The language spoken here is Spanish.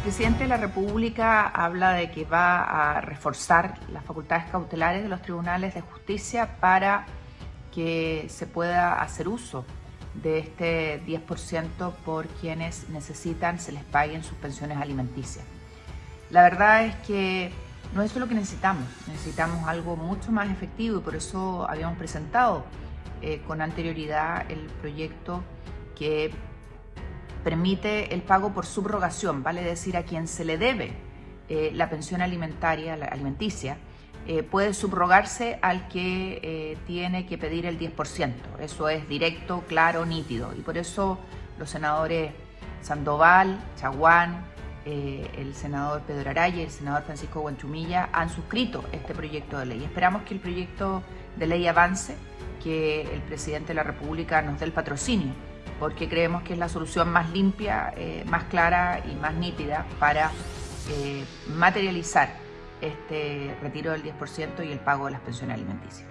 presidente de la República habla de que va a reforzar las facultades cautelares de los tribunales de justicia para que se pueda hacer uso de este 10% por quienes necesitan se les paguen sus pensiones alimenticias. La verdad es que no es lo que necesitamos, necesitamos algo mucho más efectivo y por eso habíamos presentado eh, con anterioridad el proyecto que permite el pago por subrogación, vale decir a quien se le debe eh, la pensión alimentaria, la alimenticia, eh, puede subrogarse al que eh, tiene que pedir el 10%. Eso es directo, claro, nítido. Y por eso los senadores Sandoval, Chaguán, el senador Pedro Araya y el senador Francisco Guanchumilla han suscrito este proyecto de ley. Esperamos que el proyecto de ley avance, que el presidente de la República nos dé el patrocinio porque creemos que es la solución más limpia, eh, más clara y más nítida para eh, materializar este retiro del 10% y el pago de las pensiones alimenticias.